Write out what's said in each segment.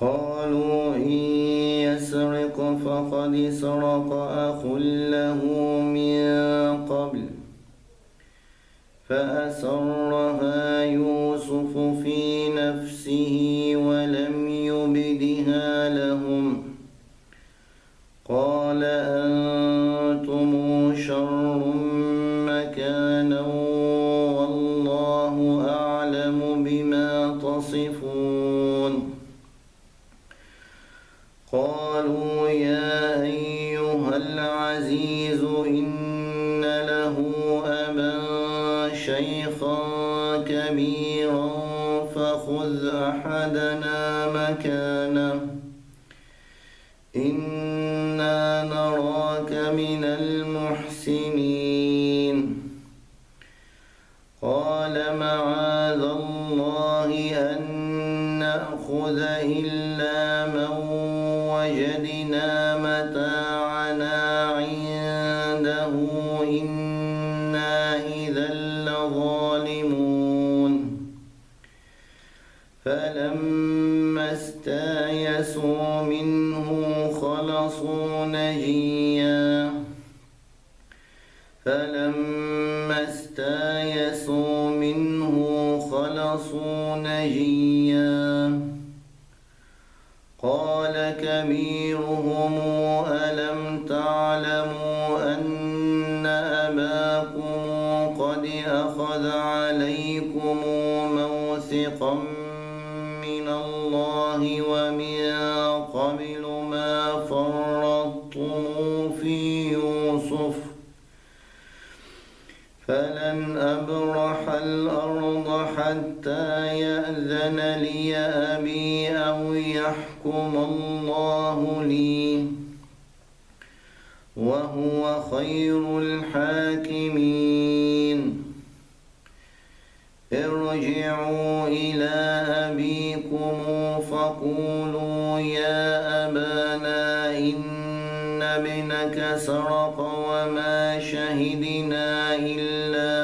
قالوا إن يسرق فقد سرق أخ له من قبل فأسرها يوسف في نفسه قالوا يا أيها العزيز إن له أبا شيخا كبيرا فخذ أحدنا مكانه. إنا نراك من المحسنين. قال معاذ الله أن نأخذ إلا فلما استيسوا منه خلصوا نجيا فلما استيسوا منه خلصوا نجيا قال كبيرهم ألم تعلموا أن أباكم قد أخذ عليكم موثقا الله ومن قبل ما فرطتم في يوسف فلن أبرح الأرض حتى يأذن لي أبي أو يحكم الله لي وهو خير الحاكمين. ارجعوا إلى سرق وما شهدنا إلا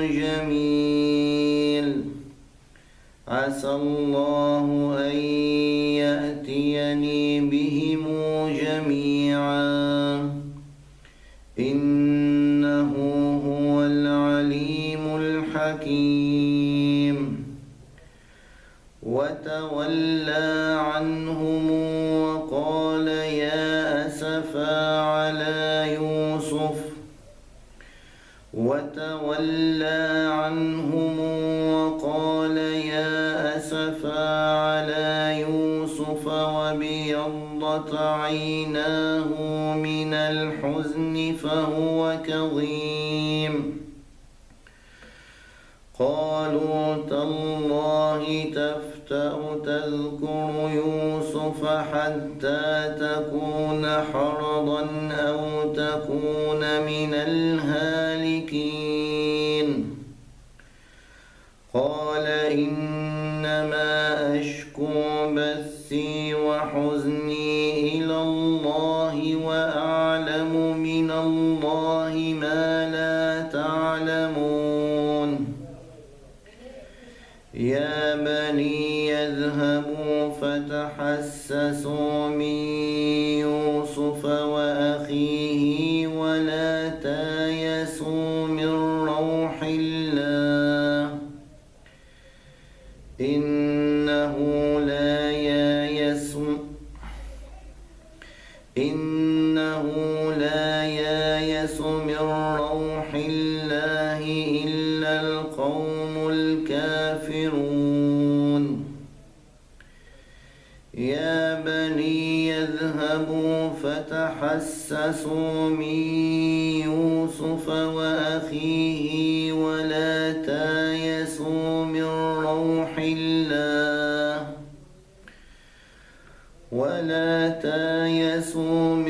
جميل. عسى الله أن يأتيني بهم جميعا. إنه هو العليم الحكيم. وتولى عنهم وقال يا أسفا وتولى عنهم وقال يا أسفا على يوسف وبيضت عيناه من الحزن فهو كظيم. قالوا تالله تفتأ تذكر يوسف حتى تكون حرضا أو تكون من الهالكين. قال إنما أشكو بثي وحزني يا بني يذهبوا فتحسسوا تحسسوا من يوسف وأخيه ولا تايسوا من روح الله ولا تايسوا من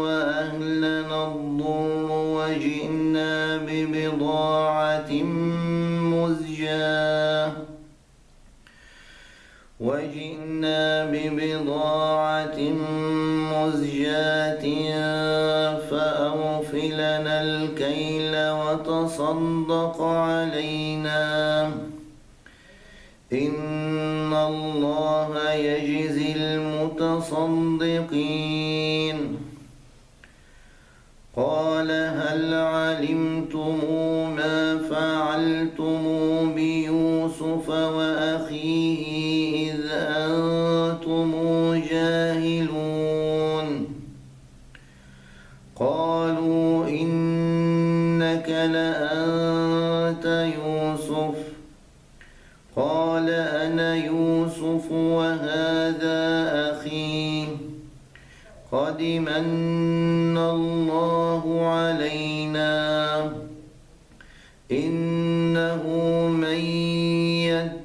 وأهلنا الضر وجئنا ببضاعة مزجاة. وجئنا ببضاعة مزجاة فأوفلنا الكيل وتصدق علينا. إن الله يجزي المتصدقين.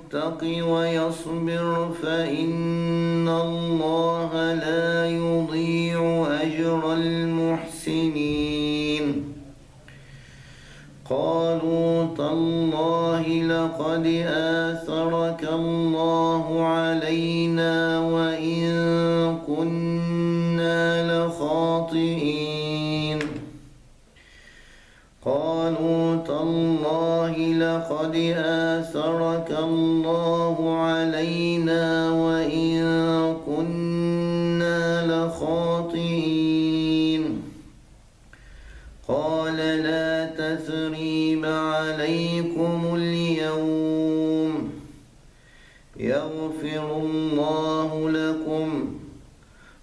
يتق ويصبر فإن الله لا يضيع أجر المحسنين. قالوا تالله لقد آثرك الله علينا وإن كنا لخاطئين قالوا تالله لقد آثرك الله علينا وإن كنا لخاطئين. قال لا تثريب عليكم اليوم. يغفر الله لكم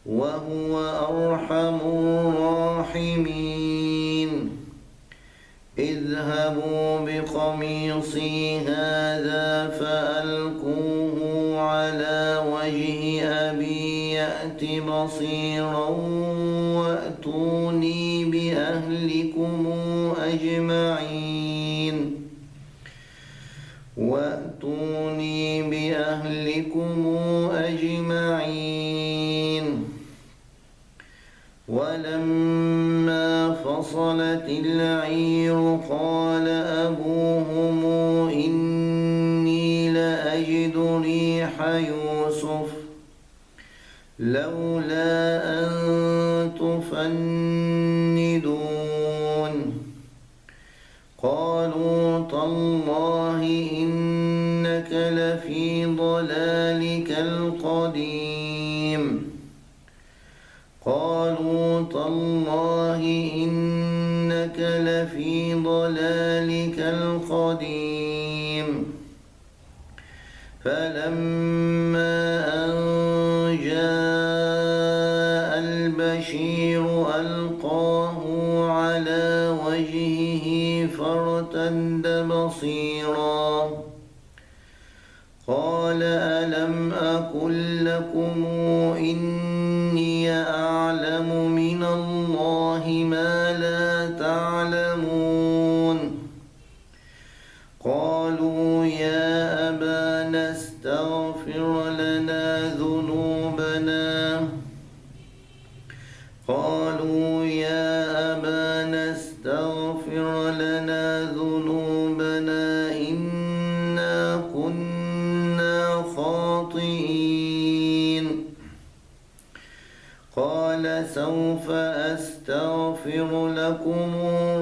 وهو أرحم الراحمين. اذهبوا بقميصي هذا فألقوه على وجه أبي يأت بصيرا وأتوني بأهلكم أجمعين. وأتوني بأهلكم أجمعين. فصلت العير قال أبوهم إني لأجد ريح يوسف لولا أن تفندون قالوا تالله إنك لفي ضلالك القديم قالوا تالله إنك لفي ضلالك القديم. فلما أن جاء البشير ألقاه على وجهه فارتد بصيرا. قال ألم أقل لكم إني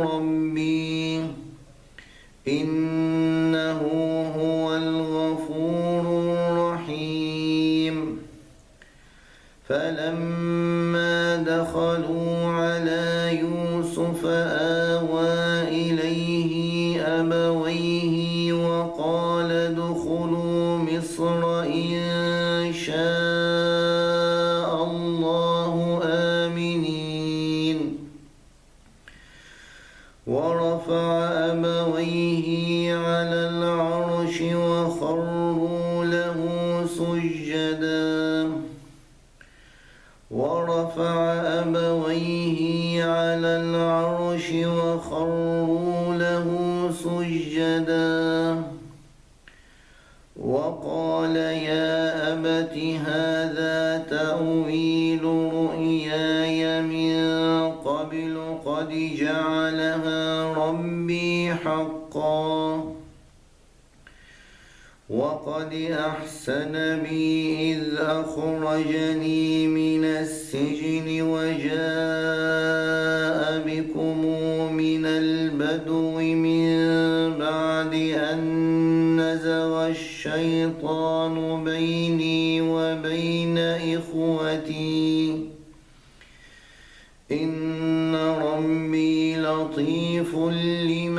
ربي. إنه هو الغفور الرحيم. فلما دخلوا على يوسف آوى إليه أبويه وقال ادخلوا مصر إن شاء العرش وخروا له سجدا. وقال يا أبت هذا تأويل رؤياي من قبل قد جعلها ربي حقا. وقد أحسن بي إذ أخرجني من السجن وجاء الشيطان بيني وبين إخوتي. إن ربي لطيف لما